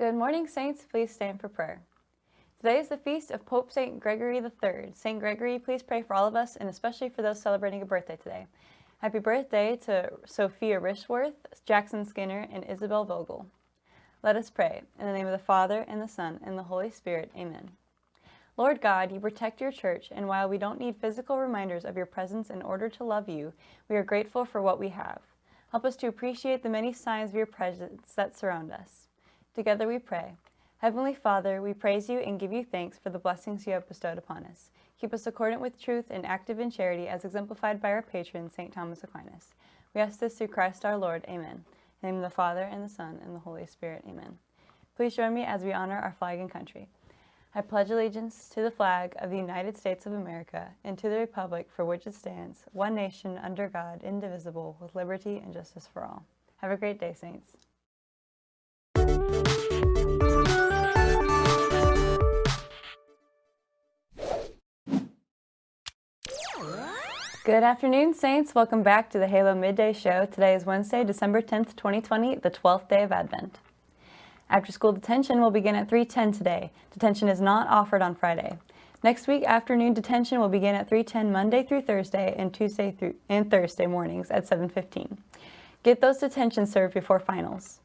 Good morning, Saints. Please stand for prayer. Today is the feast of Pope St. Gregory III. St. Gregory, please pray for all of us and especially for those celebrating a birthday today. Happy birthday to Sophia Rishworth, Jackson Skinner, and Isabel Vogel. Let us pray. In the name of the Father, and the Son, and the Holy Spirit. Amen. Lord God, you protect your church, and while we don't need physical reminders of your presence in order to love you, we are grateful for what we have. Help us to appreciate the many signs of your presence that surround us. Together we pray. Heavenly Father, we praise you and give you thanks for the blessings you have bestowed upon us. Keep us accordant with truth and active in charity as exemplified by our patron, St. Thomas Aquinas. We ask this through Christ our Lord. Amen. In the name of the Father, and the Son, and the Holy Spirit. Amen. Please join me as we honor our flag and country. I pledge allegiance to the flag of the United States of America and to the republic for which it stands, one nation under God, indivisible, with liberty and justice for all. Have a great day, Saints. Good afternoon, Saints. Welcome back to the Halo Midday Show. Today is Wednesday, December 10th, 2020, the 12th day of Advent. After school detention will begin at 3.10 today. Detention is not offered on Friday. Next week, afternoon detention will begin at 3.10 Monday through Thursday and Tuesday through and Thursday mornings at 7.15. Get those detentions served before finals.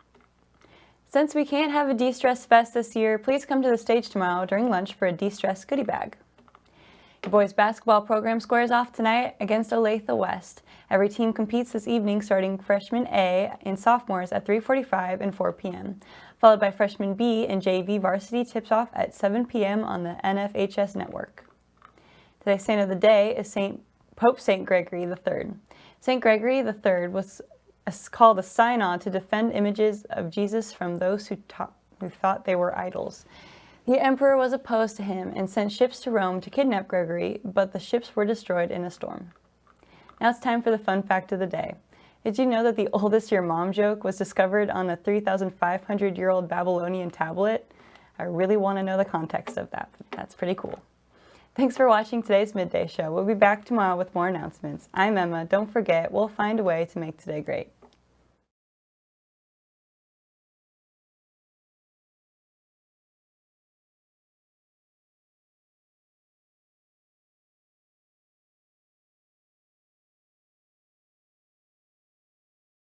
Since we can't have a de-stress fest this year, please come to the stage tomorrow during lunch for a de-stress goodie bag. The boys basketball program squares off tonight against Olathe West. Every team competes this evening starting freshman A and sophomores at 3.45 and 4 p.m followed by freshman B and JV varsity tips-off at 7 p.m. on the NFHS network. Today's saint of the day is Saint Pope St. Gregory III. St. Gregory III was called a synod to defend images of Jesus from those who, who thought they were idols. The emperor was opposed to him and sent ships to Rome to kidnap Gregory, but the ships were destroyed in a storm. Now it's time for the fun fact of the day. Did you know that the oldest your mom joke was discovered on a 3,500 year old Babylonian tablet? I really want to know the context of that. That's pretty cool. Thanks for watching today's Midday Show. We'll be back tomorrow with more announcements. I'm Emma. Don't forget, we'll find a way to make today great.